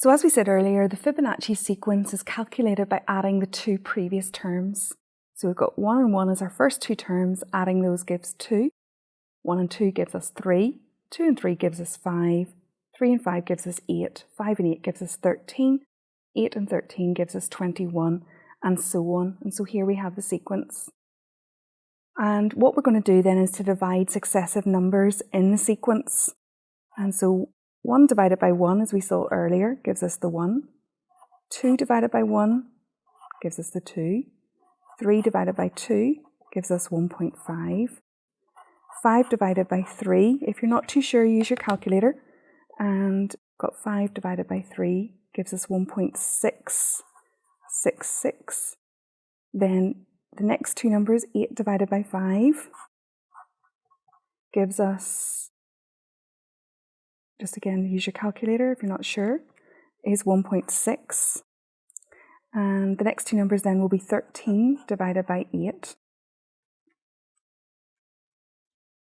So as we said earlier, the Fibonacci sequence is calculated by adding the two previous terms. So we've got 1 and 1 as our first two terms, adding those gives 2. 1 and 2 gives us 3, 2 and 3 gives us 5, 3 and 5 gives us 8, 5 and 8 gives us 13, 8 and 13 gives us 21, and so on. And so here we have the sequence. And what we're going to do then is to divide successive numbers in the sequence. And so 1 divided by 1, as we saw earlier, gives us the 1. 2 divided by 1 gives us the 2. 3 divided by 2 gives us 1.5. 5 divided by 3, if you're not too sure, use your calculator. And got 5 divided by 3 gives us 1.666. Then the next two numbers, 8 divided by 5, gives us, just again, use your calculator if you're not sure, is 1.6. And the next two numbers then will be 13 divided by 8,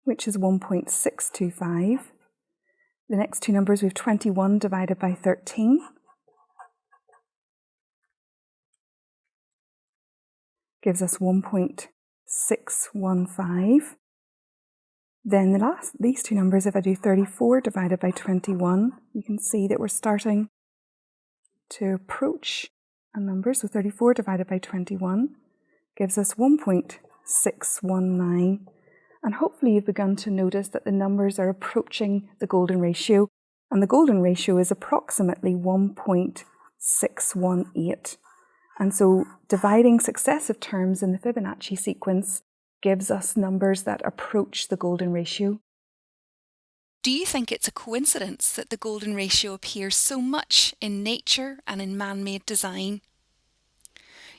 which is 1.625. The next two numbers we have 21 divided by 13, gives us 1.615. Then the last, these two numbers, if I do 34 divided by 21, you can see that we're starting to approach a number. So 34 divided by 21 gives us 1.619. And hopefully you've begun to notice that the numbers are approaching the golden ratio. And the golden ratio is approximately 1.618. And so dividing successive terms in the Fibonacci sequence gives us numbers that approach the golden ratio. Do you think it's a coincidence that the golden ratio appears so much in nature and in man-made design?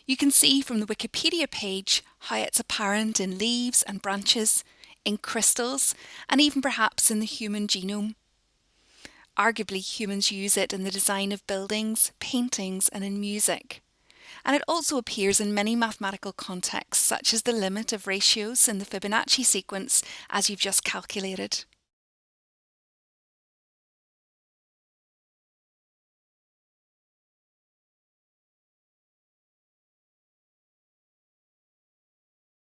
You can see from the Wikipedia page how it's apparent in leaves and branches, in crystals, and even perhaps in the human genome. Arguably, humans use it in the design of buildings, paintings, and in music and it also appears in many mathematical contexts, such as the limit of ratios in the Fibonacci sequence, as you've just calculated.